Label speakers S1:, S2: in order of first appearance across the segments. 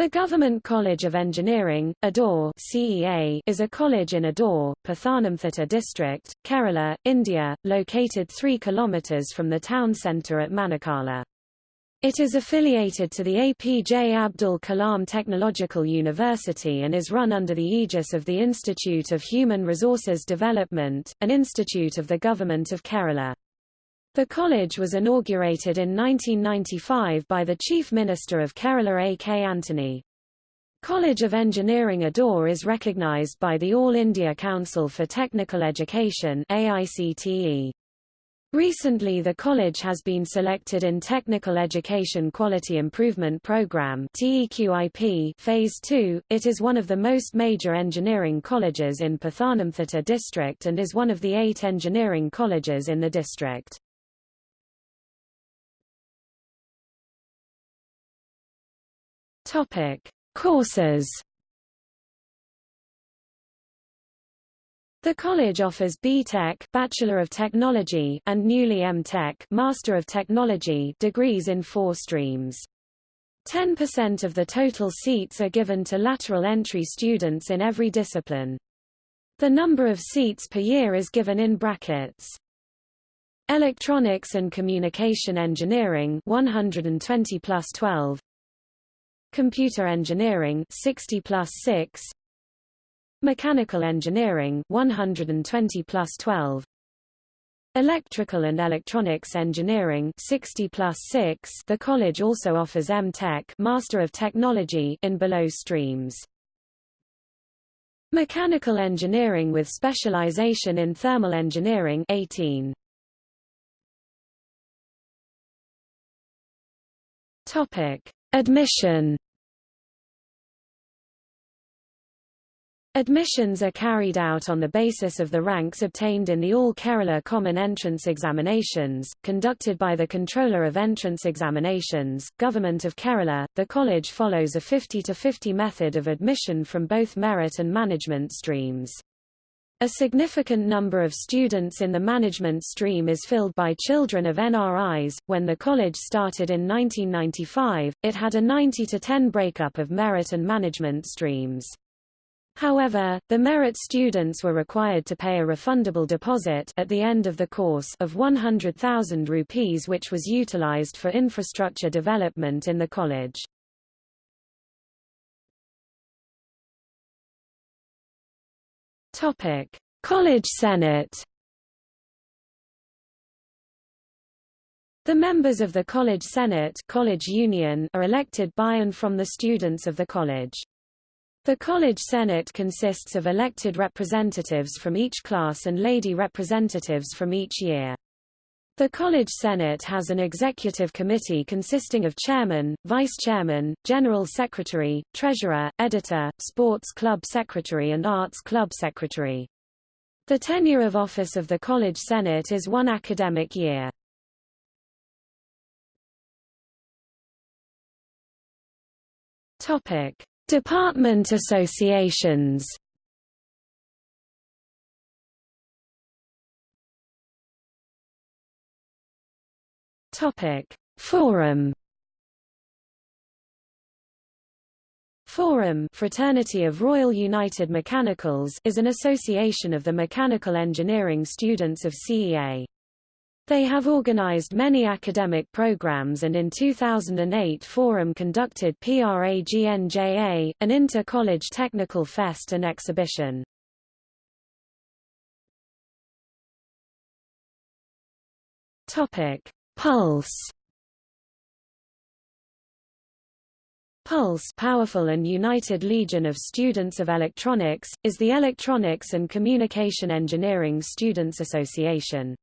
S1: The Government College of Engineering, Adoor CEA, is a college in Adoor, Pathanamthitta district, Kerala, India, located 3 km from the town centre at Manakala. It is affiliated to the APJ Abdul Kalam Technological University and is run under the aegis of the Institute of Human Resources Development, an institute of the Government of Kerala. The college was inaugurated in 1995 by the Chief Minister of Kerala A. K. Antony. College of Engineering Adoor is recognized by the All India Council for Technical Education AICTE. Recently the college has been selected in Technical Education Quality Improvement Program TEQIP Phase 2. It is one of the most major engineering colleges in Pathanamthitta district and is one of the eight engineering colleges in the district. Topic: Courses. The college offers B.Tech Bachelor of Technology and newly M.Tech Master of Technology degrees in four streams. 10% of the total seats are given to lateral entry students in every discipline. The number of seats per year is given in brackets. Electronics and Communication Engineering 120 plus 12 Computer Engineering 60 plus 6 Mechanical Engineering 120 plus 12 Electrical and Electronics Engineering 60 plus 6 The college also offers M.Tech Master of Technology in below streams. Mechanical Engineering with specialization in Thermal Engineering 18 Topic Admission Admissions are carried out on the basis of the ranks obtained in the All Kerala Common Entrance Examinations, conducted by the Controller of Entrance Examinations, Government of Kerala. The college follows a 50 to 50 method of admission from both merit and management streams. A significant number of students in the management stream is filled by children of NRIs. When the college started in 1995, it had a 90 to 10 breakup of merit and management streams. However, the merit students were required to pay a refundable deposit at the end of the course of 100,000 rupees which was utilized for infrastructure development in the college. Topic: College Senate. The members of the College Senate College Union are elected by and from the students of the college. The College Senate consists of elected representatives from each class and lady representatives from each year. The College Senate has an executive committee consisting of chairman, vice-chairman, general secretary, treasurer, editor, sports club secretary and arts club secretary. The tenure of office of the College Senate is one academic year. Department associations Topic: Forum. Forum Fraternity of Royal United Mechanicals is an association of the mechanical engineering students of CEA. They have organized many academic programs and in 2008 Forum conducted PRAGNJA, an inter-college technical fest and exhibition. Topic: Pulse Pulse Powerful and United Legion of Students of Electronics, is the Electronics and Communication Engineering Students Association.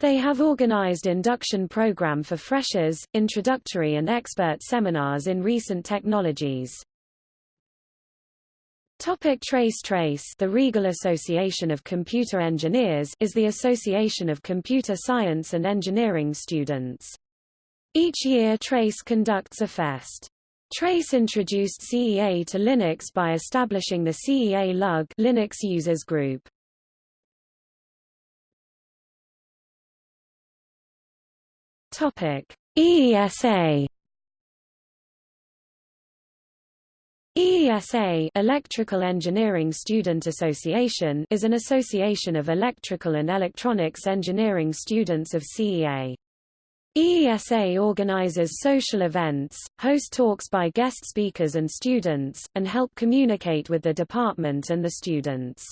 S1: They have organized induction program for freshers, introductory and expert seminars in recent technologies. Topic Trace Trace The Regal Association of Computer Engineers is the association of computer science and engineering students. Each year Trace conducts a fest. Trace introduced CEA to Linux by establishing the CEA LUG Linux Users Group. Topic EESA EESA Electrical Engineering Student Association is an association of electrical and electronics engineering students of CEA. EESA organizes social events, host talks by guest speakers and students, and help communicate with the department and the students.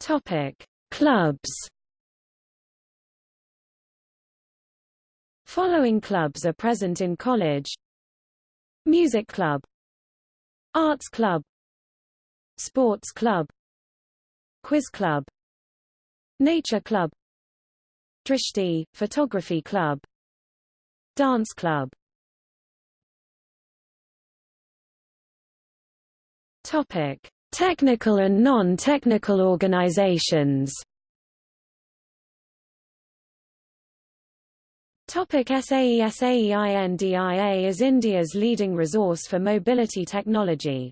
S1: Topic: Clubs Following clubs are present in college. Music Club. Arts Club. Sports Club. Quiz Club. Nature Club. Drishti, Photography Club. Dance Club. Topic: Technical and non-technical organizations Topic SAE SAEINDIA is India's leading resource for mobility technology.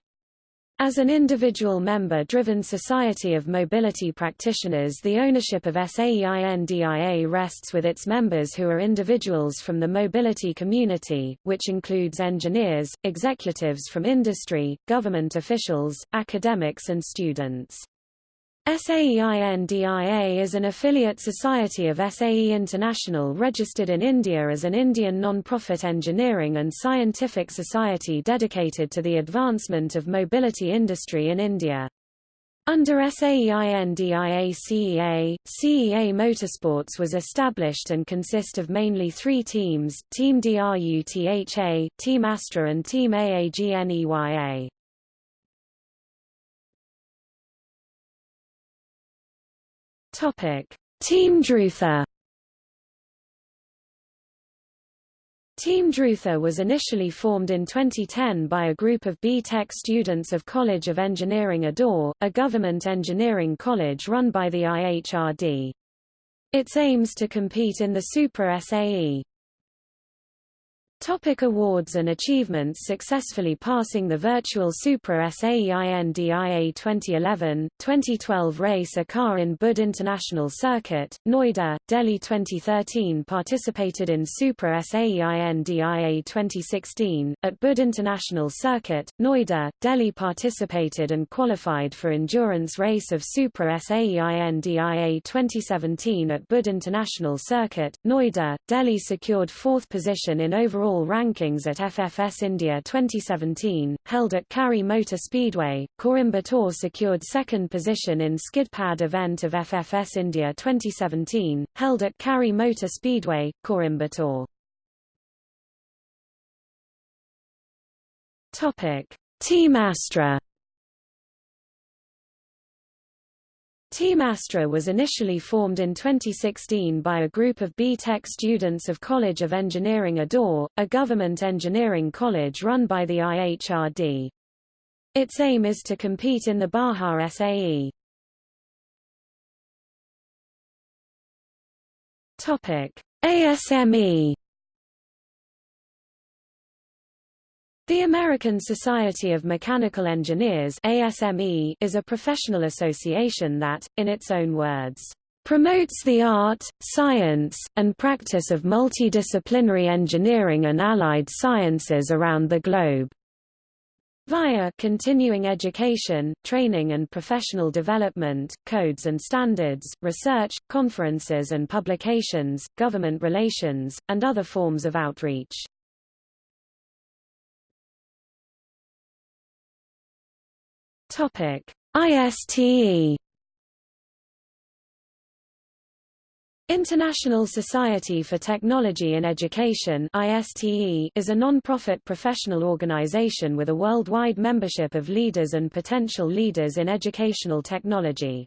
S1: As an individual-member-driven society of mobility practitioners the ownership of SAEINDIA rests with its members who are individuals from the mobility community, which includes engineers, executives from industry, government officials, academics and students. SAEINDIA is an affiliate society of SAE International registered in India as an Indian non-profit engineering and scientific society dedicated to the advancement of mobility industry in India. Under SAEINDIA CEA, CEA Motorsports was established and consist of mainly three teams, Team DRUTHA, Team Astra and Team AAGNEYA. Topic: Team Drutha. Team Drutha was initially formed in 2010 by a group of B.Tech students of College of Engineering Adoor, a government engineering college run by the IHRD. Its aims to compete in the Super SAE. Topic awards and achievements Successfully passing the virtual Super SAEINDIA 2011, 2012 race a car in Buddh International Circuit, Noida, Delhi 2013 Participated in Super SAEINDIA 2016, at Buddh International Circuit, Noida, Delhi Participated and qualified for endurance race of Super SAEINDIA 2017 at Buddh International Circuit, Noida, Delhi secured fourth position in overall rankings at FFS India 2017, held at Kari Motor Speedway. Coimbatore secured second position in skidpad event of FFS India 2017, held at Kari Motor Speedway, Coimbatore. Topic: Team Astra Team Astra was initially formed in 2016 by a group of B.Tech students of College of Engineering Adoor, a government engineering college run by the IHRD. Its aim is to compete in the Baja SAE. ASME The American Society of Mechanical Engineers ASME is a professional association that, in its own words, promotes the art, science, and practice of multidisciplinary engineering and allied sciences around the globe via continuing education, training and professional development, codes and standards, research, conferences and publications, government relations, and other forms of outreach. Topic: ISTE International Society for Technology in Education ISTE is a non-profit professional organization with a worldwide membership of leaders and potential leaders in educational technology.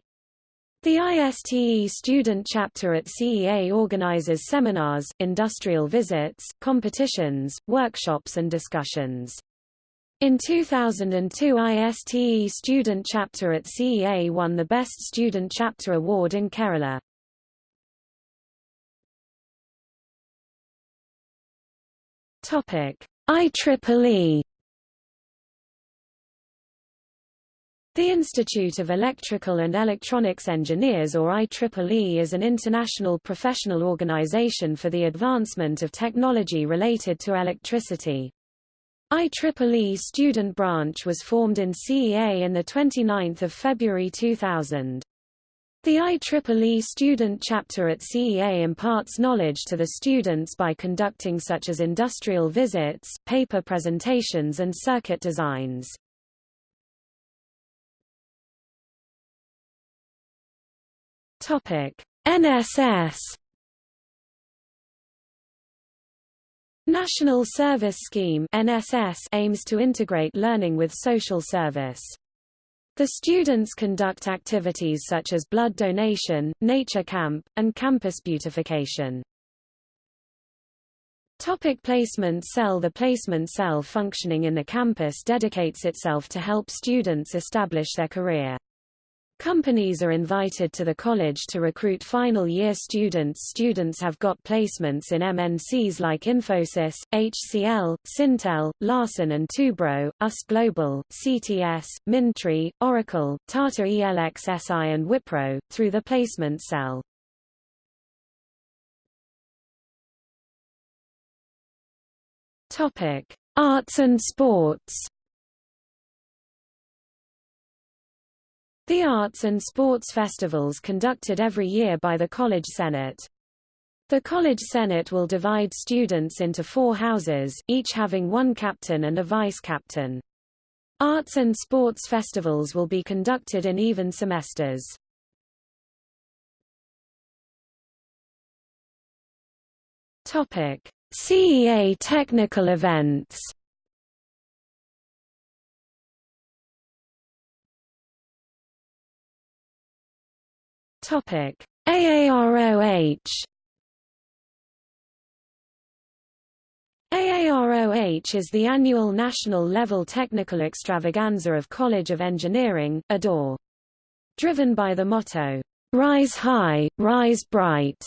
S1: The ISTE student chapter at CEA organizes seminars, industrial visits, competitions, workshops and discussions. In 2002 ISTE student chapter at CEA won the Best Student Chapter Award in Kerala. Topic: IEEE The Institute of Electrical and Electronics Engineers or IEEE is an international professional organization for the advancement of technology related to electricity. IEEE student branch was formed in CEA in 29 February 2000. The IEEE student chapter at CEA imparts knowledge to the students by conducting such as industrial visits, paper presentations and circuit designs. NSS National Service Scheme NSS aims to integrate learning with social service. The students conduct activities such as blood donation, nature camp, and campus beautification. Topic placement cell The placement cell functioning in the campus dedicates itself to help students establish their career. Companies are invited to the college to recruit final year students. Students have got placements in MNCs like Infosys, HCL, Syntel, Larsen and Toubro, US Global, CTS, Mindtree, Oracle, Tata ELXSI and Wipro, through the placement cell. Topic: Arts and sports. The Arts and Sports Festivals conducted every year by the College Senate. The College Senate will divide students into four houses, each having one captain and a vice-captain. Arts and sports festivals will be conducted in even semesters. CEA technical events. Topic: AAROH AAROH is the annual national-level technical extravaganza of College of Engineering, Adoor. Driven by the motto, Rise High, Rise Bright.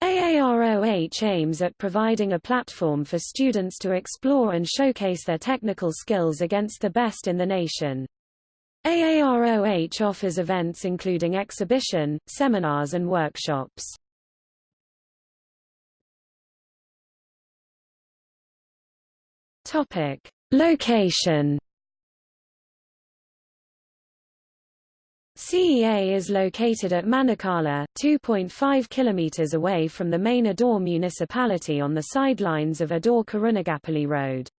S1: AAROH aims at providing a platform for students to explore and showcase their technical skills against the best in the nation. AAROH offers events including exhibition, seminars and workshops. Topic: Location. CEA is located at Manakala, 2.5 km away from the main Adoor municipality on the sidelines of Adoor-Karunagapalli Road.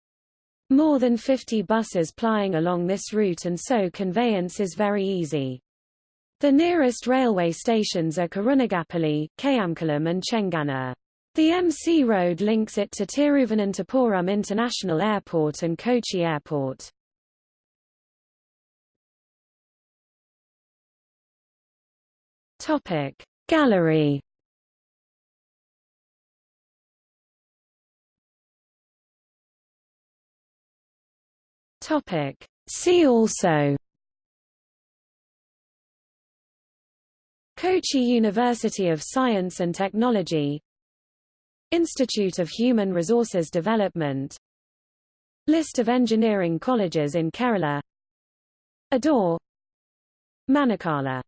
S1: More than 50 buses plying along this route and so conveyance is very easy. The nearest railway stations are Karunagapalli, Kayamkulam and Chengannur. The MC Road links it to Thiruvananthapuram International Airport and Kochi Airport. Gallery Topic. See also. Kochi University of Science and Technology. Institute of Human Resources Development. List of engineering colleges in Kerala. Adoor Manakala